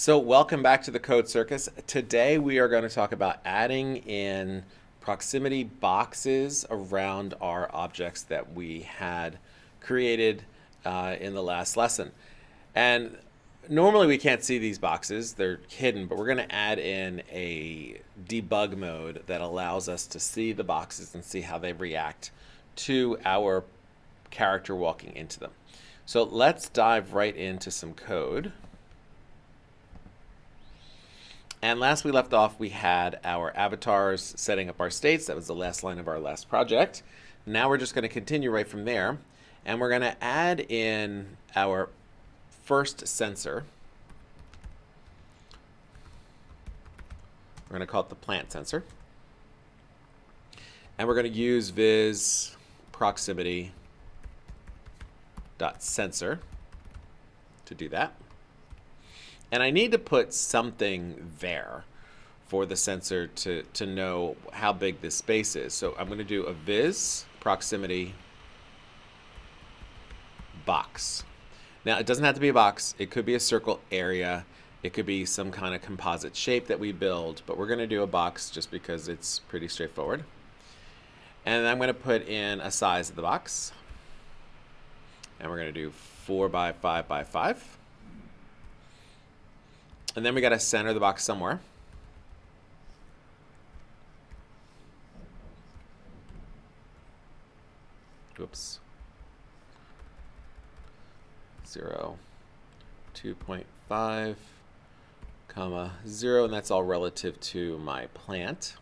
So welcome back to the Code Circus. Today we are going to talk about adding in proximity boxes around our objects that we had created uh, in the last lesson. And normally we can't see these boxes, they're hidden, but we're going to add in a debug mode that allows us to see the boxes and see how they react to our character walking into them. So let's dive right into some code. And last we left off, we had our avatars setting up our states. That was the last line of our last project. Now we're just going to continue right from there. And we're going to add in our first sensor. We're going to call it the plant sensor. And we're going to use viz proximity dot sensor to do that. And I need to put something there for the sensor to, to know how big this space is. So I'm going to do a viz proximity box. Now, it doesn't have to be a box. It could be a circle area. It could be some kind of composite shape that we build, but we're going to do a box just because it's pretty straightforward. And I'm going to put in a size of the box. And we're going to do 4 by 5 by 5. And then we got to center the box somewhere. Oops. 0, 2.5, comma 0, and that's all relative to my plant.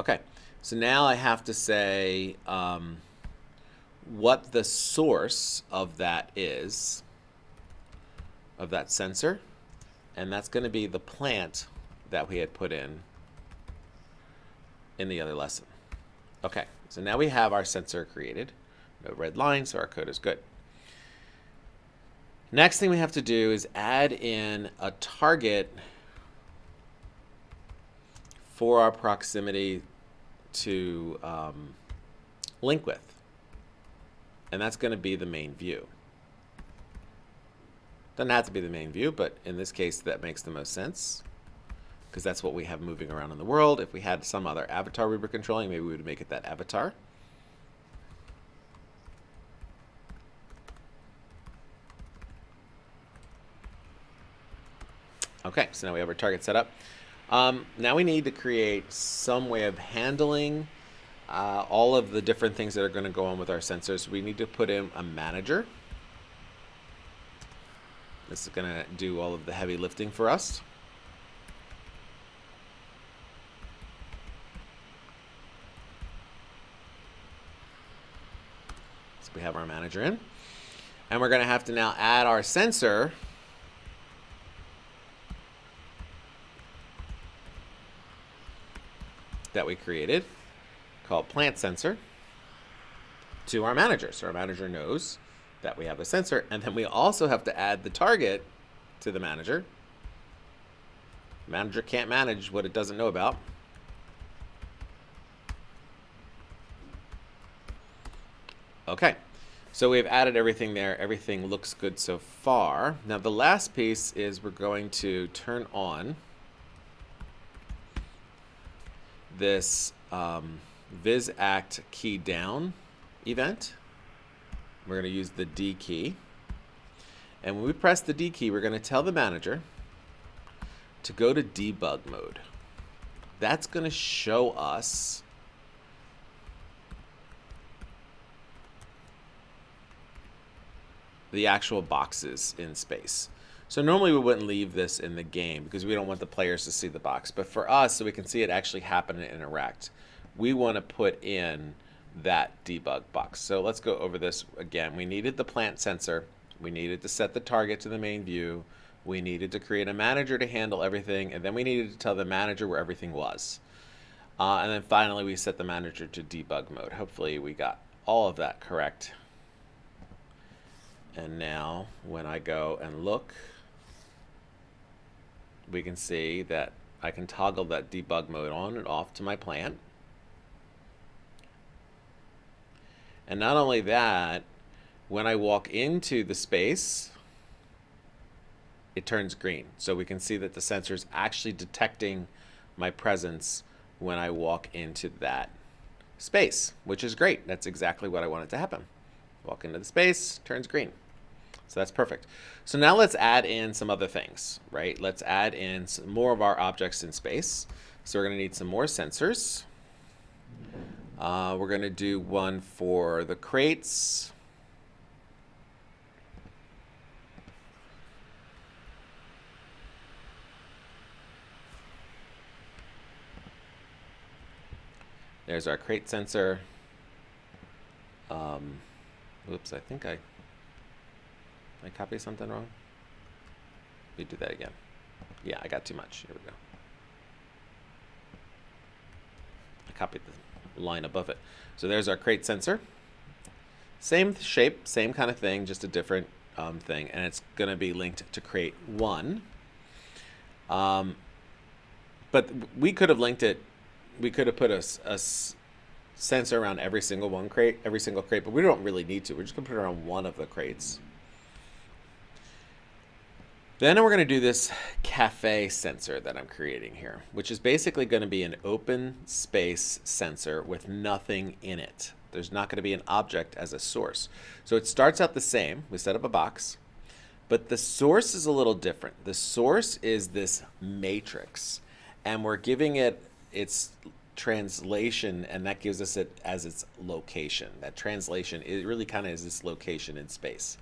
Okay, so now I have to say um, what the source of that is, of that sensor, and that's going to be the plant that we had put in in the other lesson. Okay, so now we have our sensor created. No red line, so our code is good. Next thing we have to do is add in a target for our proximity to um, link with and that's going to be the main view. Doesn't have to be the main view, but in this case that makes the most sense because that's what we have moving around in the world. If we had some other avatar we were controlling, maybe we would make it that avatar. Okay, so now we have our target set up. Um, now we need to create some way of handling uh, all of the different things that are going to go on with our sensors. We need to put in a manager. This is going to do all of the heavy lifting for us. So we have our manager in. And we're going to have to now add our sensor that we created called plant sensor to our manager. So our manager knows that we have a sensor. And then we also have to add the target to the manager. Manager can't manage what it doesn't know about. Okay, so we've added everything there. Everything looks good so far. Now the last piece is we're going to turn on this um, viz act key down event. We're going to use the D key. And when we press the D key, we're going to tell the manager to go to debug mode. That's going to show us the actual boxes in space. So normally we wouldn't leave this in the game because we don't want the players to see the box. But for us, so we can see it actually happen and interact, we want to put in that debug box. So let's go over this again. We needed the plant sensor. We needed to set the target to the main view. We needed to create a manager to handle everything. And then we needed to tell the manager where everything was. Uh, and then finally, we set the manager to debug mode. Hopefully we got all of that correct. And now when I go and look, we can see that I can toggle that debug mode on and off to my plant. And not only that, when I walk into the space, it turns green. So we can see that the sensor is actually detecting my presence when I walk into that space, which is great. That's exactly what I want it to happen. Walk into the space, turns green. So that's perfect. So now let's add in some other things, right? Let's add in some more of our objects in space. So we're going to need some more sensors. Uh, we're going to do one for the crates. There's our crate sensor. Um, oops, I think I, I copy something wrong. Let me do that again. Yeah, I got too much. Here we go. I copied the line above it. So there's our crate sensor. Same shape, same kind of thing, just a different um, thing. And it's going to be linked to crate 1. Um, but we could have linked it we could have put a, a sensor around every single one crate, every single crate, but we don't really need to. We're just going to put it around one of the crates. Then we're going to do this cafe sensor that I'm creating here, which is basically going to be an open space sensor with nothing in it. There's not going to be an object as a source. So it starts out the same. We set up a box, but the source is a little different. The source is this matrix, and we're giving it its translation and that gives us it as its location that translation it really kind of is this location in space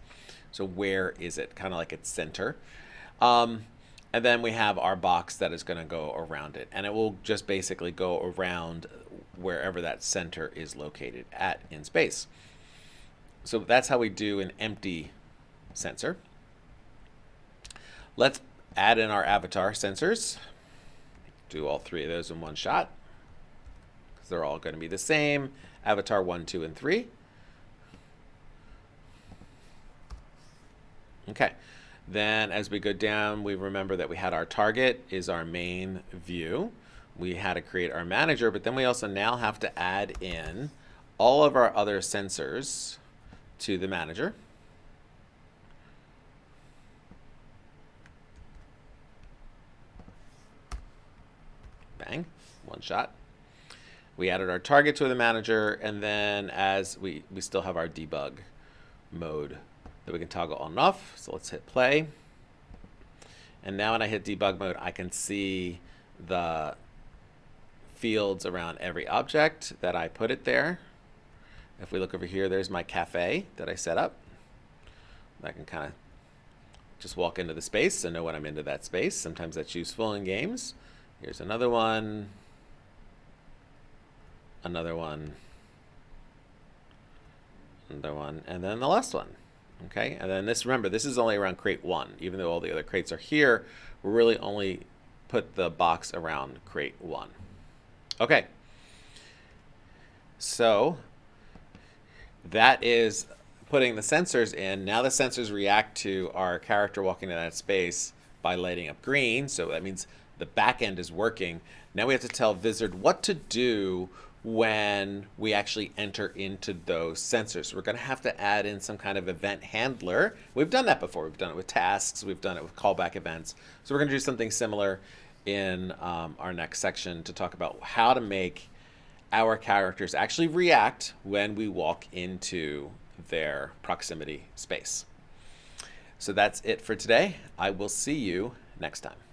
so where is it kind of like its center um, and then we have our box that is going to go around it and it will just basically go around wherever that center is located at in space so that's how we do an empty sensor let's add in our avatar sensors do all three of those in one shot. Because they're all going to be the same. Avatar 1, 2, and 3. Okay. Then as we go down, we remember that we had our target is our main view. We had to create our manager, but then we also now have to add in all of our other sensors to the manager. Bang, one shot. We added our target to the manager, and then as we, we still have our debug mode that we can toggle on and off. So let's hit play. And now when I hit debug mode, I can see the fields around every object that I put it there. If we look over here, there's my cafe that I set up. I can kind of just walk into the space and know when I'm into that space. Sometimes that's useful in games. Here's another one. Another one. Another one. And then the last one. Okay, and then this, remember, this is only around crate one. Even though all the other crates are here, we're really only put the box around crate one. Okay. So that is putting the sensors in. Now the sensors react to our character walking in that space by lighting up green. So that means the back end is working. Now we have to tell Vizard what to do when we actually enter into those sensors. We're going to have to add in some kind of event handler. We've done that before. We've done it with tasks. We've done it with callback events. So we're going to do something similar in um, our next section to talk about how to make our characters actually react when we walk into their proximity space. So that's it for today. I will see you next time.